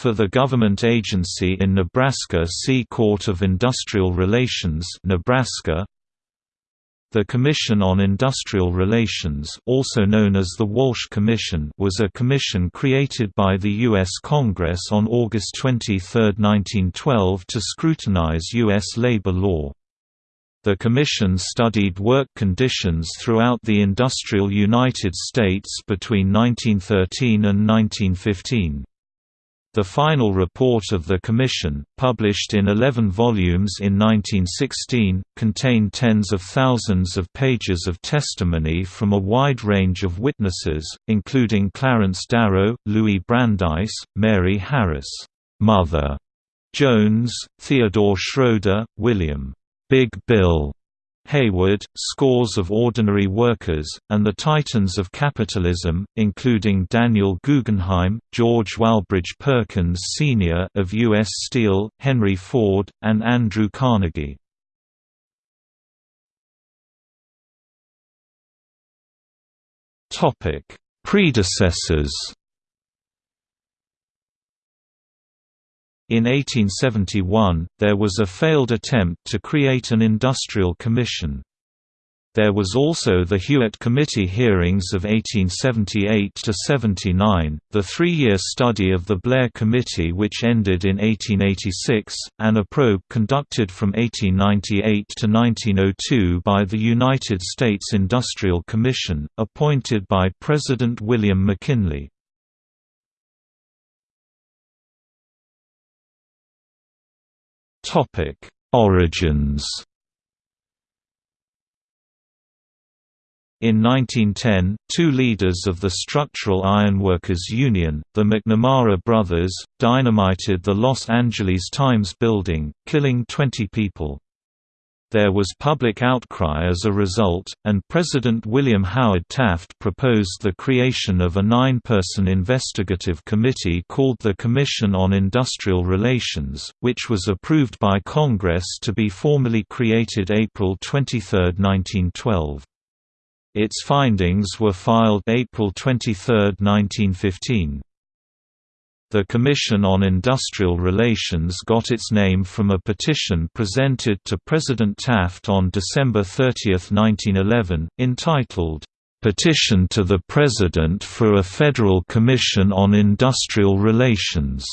For the government agency in Nebraska see Court of Industrial Relations Nebraska the Commission on Industrial Relations also known as the Walsh Commission was a commission created by the U.S. Congress on August 23, 1912 to scrutinize U.S. labor law. The Commission studied work conditions throughout the industrial United States between 1913 and 1915. The final report of the Commission, published in 11 volumes in 1916, contained tens of thousands of pages of testimony from a wide range of witnesses, including Clarence Darrow, Louis Brandeis, Mary Harris, Mother Jones, Theodore Schroeder, William Big Bill Haywood, scores of ordinary workers, and the titans of capitalism, including Daniel Guggenheim, George Walbridge Perkins Sr. of U.S. Steel, Henry Ford, and Andrew Carnegie. Predecessors In 1871, there was a failed attempt to create an industrial commission. There was also the Hewitt Committee hearings of 1878–79, the three-year study of the Blair Committee which ended in 1886, and a probe conducted from 1898 to 1902 by the United States Industrial Commission, appointed by President William McKinley. Topic: Origins. In 1910, two leaders of the Structural Ironworkers Union, the McNamara brothers, dynamited the Los Angeles Times building, killing 20 people. There was public outcry as a result, and President William Howard Taft proposed the creation of a nine-person investigative committee called the Commission on Industrial Relations, which was approved by Congress to be formally created April 23, 1912. Its findings were filed April 23, 1915. The Commission on Industrial Relations got its name from a petition presented to President Taft on December 30, 1911, entitled, "'Petition to the President for a Federal Commission on Industrial Relations'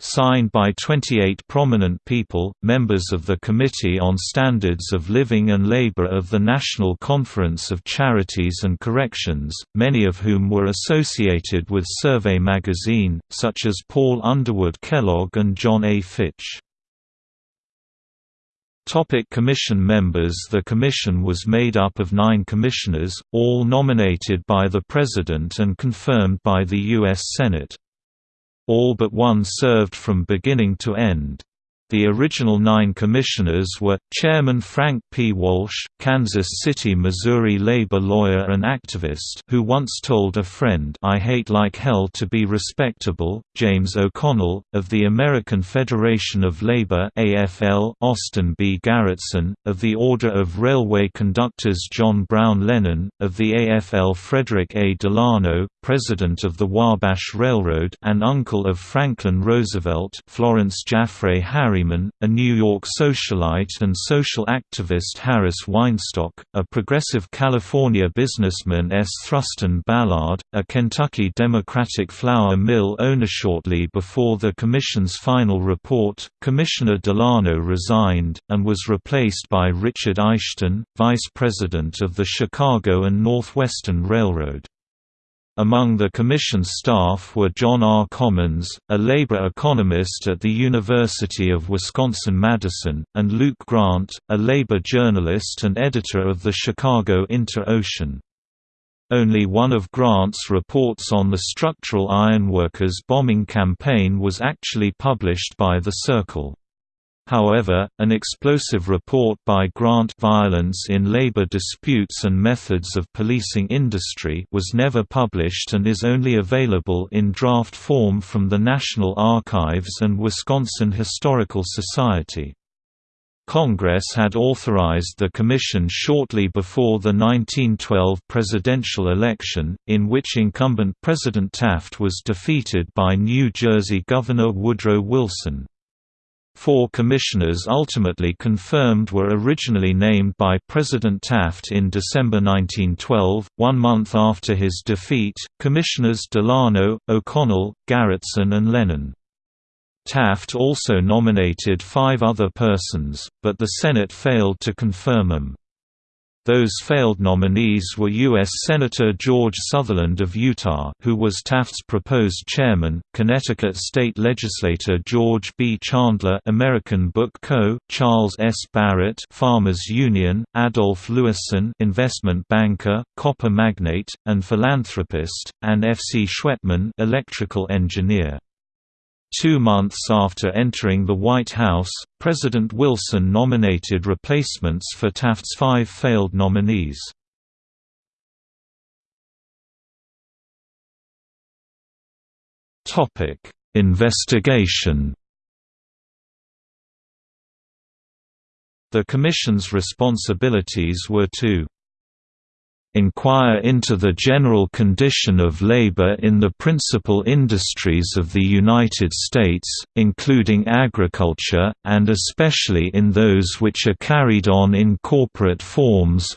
signed by 28 prominent people, members of the Committee on Standards of Living and Labor of the National Conference of Charities and Corrections, many of whom were associated with Survey magazine, such as Paul Underwood Kellogg and John A. Fitch. Topic commission members The commission was made up of nine commissioners, all nominated by the President and confirmed by the U.S. Senate. All but one served from beginning to end. The original nine commissioners were, Chairman Frank P. Walsh, Kansas City, Missouri labor lawyer and activist who once told a friend I hate like hell to be respectable, James O'Connell, of the American Federation of Labor AFL, Austin B. Garretson, of the Order of Railway Conductors John Brown Lennon, of the AFL Frederick A. Delano, president of the Wabash Railroad and uncle of Franklin Roosevelt Florence Jaffray Harry Harriman, a New York socialite and social activist Harris Weinstock, a progressive California businessman S. Thruston Ballard, a Kentucky Democratic flour mill owner. Shortly before the Commission's final report, Commissioner Delano resigned, and was replaced by Richard Aishton, vice president of the Chicago and Northwestern Railroad. Among the Commission's staff were John R. Commons, a labor economist at the University of Wisconsin-Madison, and Luke Grant, a labor journalist and editor of the Chicago Inter-Ocean. Only one of Grant's reports on the structural ironworkers bombing campaign was actually published by The Circle. However, an explosive report by Grant Violence in Labor Disputes and Methods of Policing Industry was never published and is only available in draft form from the National Archives and Wisconsin Historical Society. Congress had authorized the commission shortly before the 1912 presidential election, in which incumbent President Taft was defeated by New Jersey Governor Woodrow Wilson. Four commissioners ultimately confirmed were originally named by President Taft in December 1912, one month after his defeat, Commissioners Delano, O'Connell, Garretson and Lennon. Taft also nominated five other persons, but the Senate failed to confirm them. Those failed nominees were U.S. Senator George Sutherland of Utah who was Taft's proposed chairman, Connecticut State Legislator George B. Chandler American Book Co., Charles S. Barrett Farmers Union, Adolph Lewisohn investment banker, copper magnate, and philanthropist, and F. C. Schwedtman electrical engineer. Two months after entering the White House, President Wilson nominated replacements for Taft's five failed nominees. Investigation The Commission's responsibilities were to inquire into the general condition of labor in the principal industries of the United States, including agriculture, and especially in those which are carried on in corporate forms,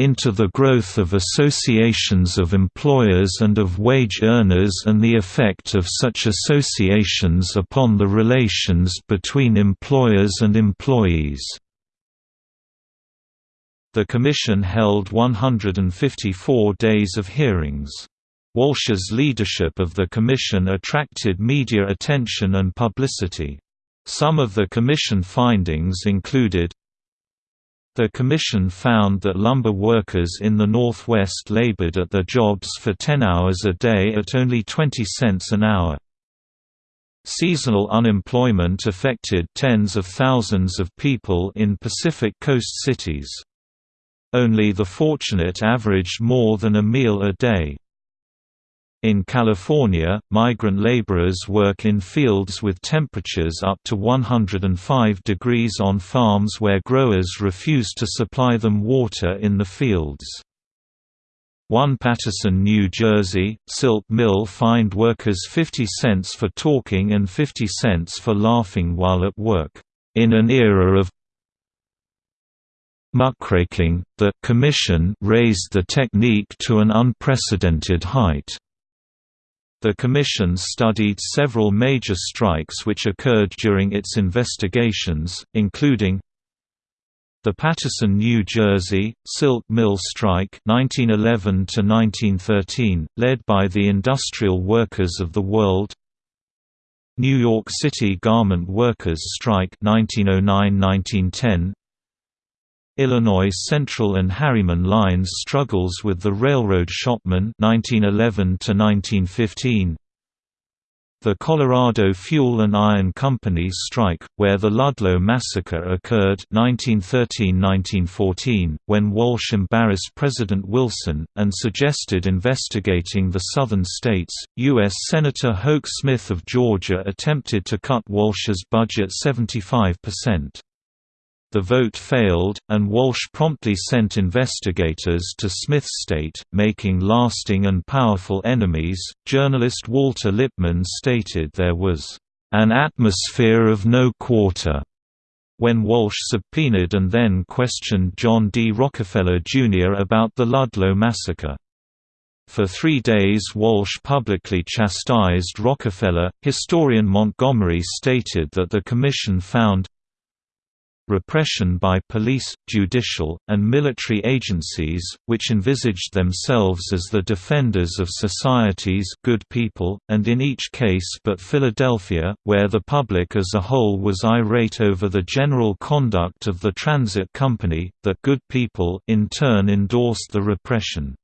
into the growth of associations of employers and of wage earners and the effect of such associations upon the relations between employers and employees. The Commission held 154 days of hearings. Walsh's leadership of the Commission attracted media attention and publicity. Some of the Commission findings included The Commission found that lumber workers in the Northwest labored at their jobs for 10 hours a day at only 20 cents an hour. Seasonal unemployment affected tens of thousands of people in Pacific Coast cities. Only the fortunate averaged more than a meal a day. In California, migrant laborers work in fields with temperatures up to 105 degrees on farms where growers refuse to supply them water in the fields. One Paterson, New Jersey, silk mill fined workers 50 cents for talking and 50 cents for laughing while at work. In an era of muckraking, the Commission raised the technique to an unprecedented height. The Commission studied several major strikes which occurred during its investigations, including the Paterson, New Jersey, Silk Mill Strike 1911 led by the Industrial Workers of the World New York City Garment Workers Strike 1909–1910 Illinois Central and Harriman Lines struggles with the railroad shopmen 1911 to 1915 the Colorado Fuel and Iron Company strike, where the Ludlow Massacre occurred 1913–1914, when Walsh embarrassed President Wilson, and suggested investigating the Southern states. U.S. Senator Hoke Smith of Georgia attempted to cut Walsh's budget 75%. The vote failed, and Walsh promptly sent investigators to Smith's state, making lasting and powerful enemies. Journalist Walter Lippmann stated there was an atmosphere of no quarter when Walsh subpoenaed and then questioned John D. Rockefeller, Jr. about the Ludlow massacre. For three days Walsh publicly chastised Rockefeller. Historian Montgomery stated that the commission found repression by police, judicial, and military agencies, which envisaged themselves as the defenders of society's good people, and in each case but Philadelphia, where the public as a whole was irate over the general conduct of the transit company, that good people in turn endorsed the repression.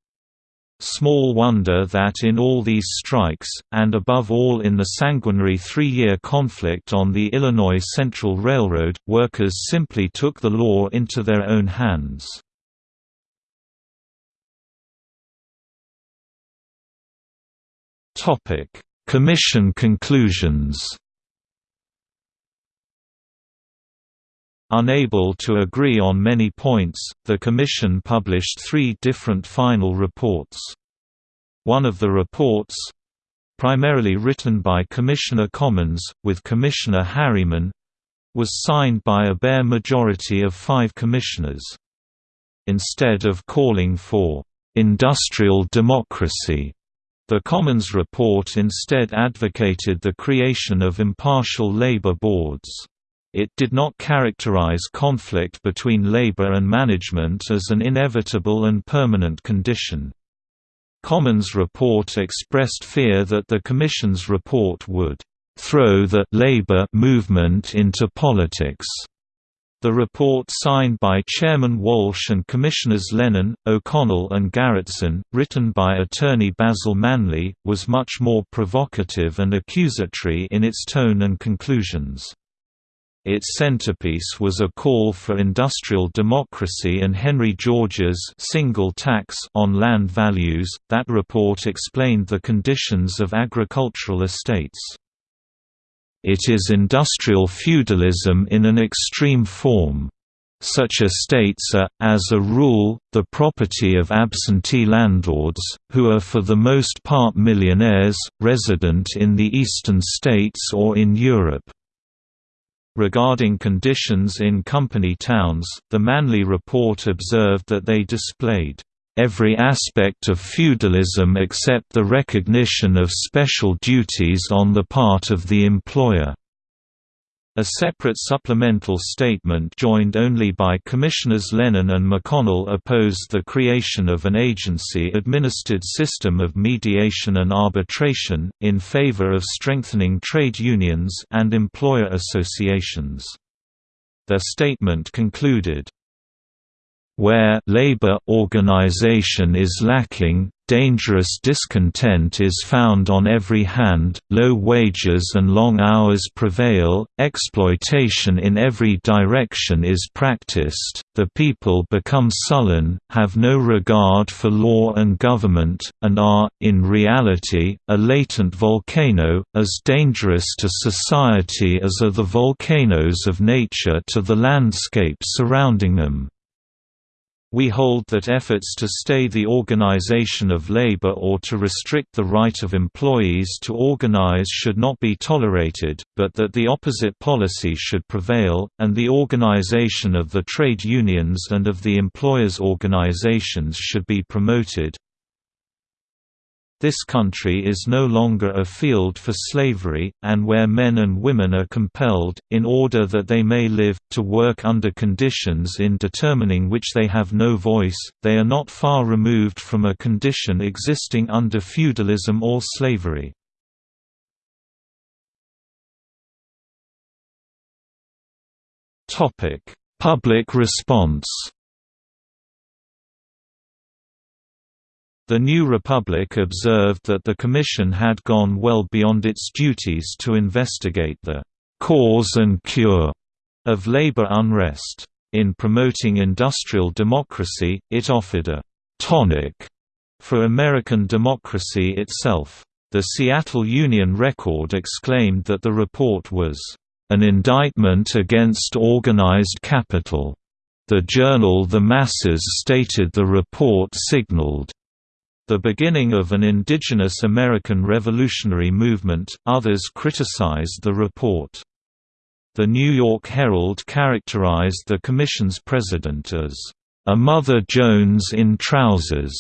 Small wonder that in all these strikes, and above all in the sanguinary three-year conflict on the Illinois Central Railroad, workers simply took the law into their own hands. Commission conclusions Unable to agree on many points, the Commission published three different final reports. One of the reports—primarily written by Commissioner Commons, with Commissioner Harriman—was signed by a bare majority of five commissioners. Instead of calling for «industrial democracy», the Commons report instead advocated the creation of impartial labor boards. It did not characterize conflict between labor and management as an inevitable and permanent condition. Commons report expressed fear that the Commission's report would throw the labor movement into politics. The report signed by Chairman Walsh and Commissioners Lennon, O'Connell and Garretson, written by attorney Basil Manly, was much more provocative and accusatory in its tone and conclusions. Its centerpiece was a call for industrial democracy and Henry George's single tax on land values. That report explained the conditions of agricultural estates. It is industrial feudalism in an extreme form. Such estates are, as a rule, the property of absentee landlords, who are for the most part millionaires, resident in the eastern states or in Europe. Regarding conditions in company towns, the Manly Report observed that they displayed every aspect of feudalism except the recognition of special duties on the part of the employer. A separate supplemental statement joined only by Commissioners Lennon and O'Connell opposed the creation of an agency-administered system of mediation and arbitration, in favor of strengthening trade unions and employer associations. Their statement concluded, where labor organization is lacking, dangerous discontent is found on every hand, low wages and long hours prevail, exploitation in every direction is practiced, the people become sullen, have no regard for law and government, and are, in reality, a latent volcano, as dangerous to society as are the volcanoes of nature to the landscape surrounding them. We hold that efforts to stay the organization of labor or to restrict the right of employees to organize should not be tolerated, but that the opposite policy should prevail, and the organization of the trade unions and of the employers' organizations should be promoted. This country is no longer a field for slavery, and where men and women are compelled, in order that they may live, to work under conditions in determining which they have no voice, they are not far removed from a condition existing under feudalism or slavery. Public response The New Republic observed that the Commission had gone well beyond its duties to investigate the cause and cure of labor unrest. In promoting industrial democracy, it offered a tonic for American democracy itself. The Seattle Union Record exclaimed that the report was an indictment against organized capital. The journal The Masses stated the report signaled the beginning of an indigenous American revolutionary movement, others criticized the report. The New York Herald characterized the Commission's president as, "...a Mother Jones in trousers."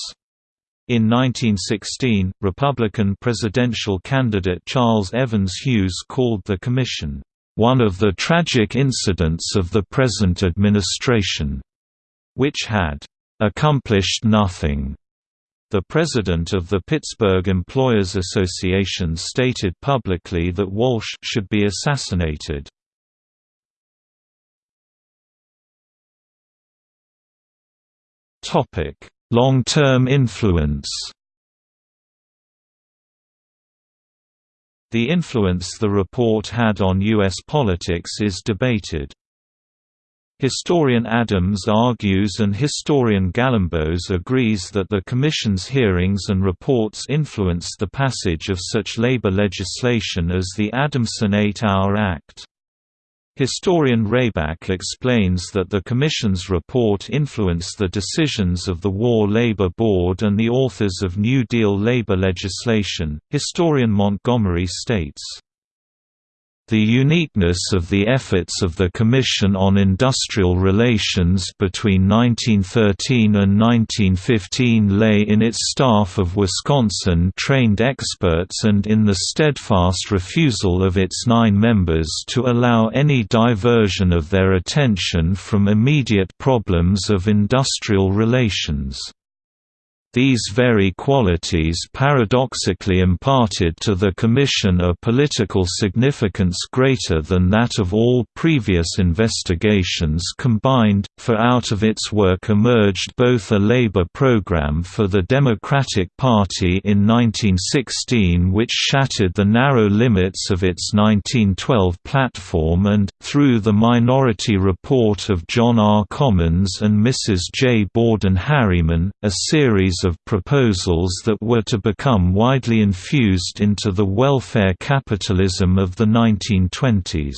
In 1916, Republican presidential candidate Charles Evans Hughes called the Commission, "...one of the tragic incidents of the present administration," which had "...accomplished nothing." The president of the Pittsburgh Employers Association stated publicly that Walsh should be assassinated. Long-term influence The influence the report had on U.S. politics is debated. Historian Adams argues and historian Galambos agrees that the Commission's hearings and reports influenced the passage of such labor legislation as the Adamson Eight-Hour Act. Historian Rayback explains that the Commission's report influenced the decisions of the War Labor Board and the authors of New Deal labor legislation. Historian Montgomery states, the uniqueness of the efforts of the Commission on Industrial Relations between 1913 and 1915 lay in its staff of Wisconsin-trained experts and in the steadfast refusal of its nine members to allow any diversion of their attention from immediate problems of industrial relations. These very qualities paradoxically imparted to the Commission a political significance greater than that of all previous investigations combined, for out of its work emerged both a labor program for the Democratic Party in 1916 which shattered the narrow limits of its 1912 platform and, through the Minority Report of John R. Commons and Mrs. J. Borden Harriman, a series of proposals that were to become widely infused into the welfare capitalism of the 1920s.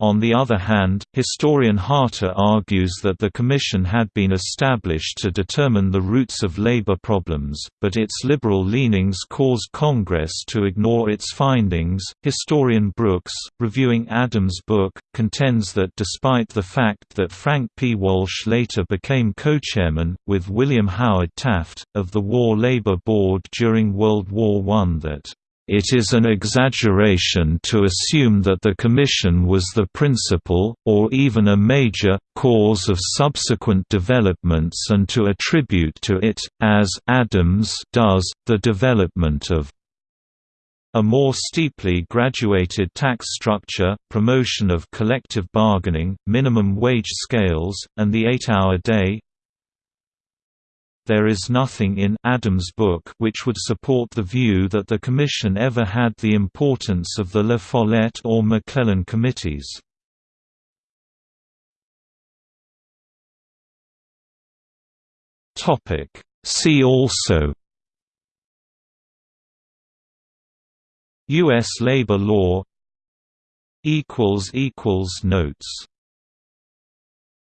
On the other hand, historian Harter argues that the Commission had been established to determine the roots of labor problems, but its liberal leanings caused Congress to ignore its findings. Historian Brooks, reviewing Adams' book, contends that despite the fact that Frank P. Walsh later became co-chairman, with William Howard Taft, of the War Labor Board during World War I that it is an exaggeration to assume that the Commission was the principal, or even a major, cause of subsequent developments and to attribute to it, as Adams does, the development of a more steeply graduated tax structure, promotion of collective bargaining, minimum wage scales, and the eight-hour day, there is nothing in Adams' book which would support the view that the Commission ever had the importance of the La Follette or McClellan committees. See also U.S. labor law Notes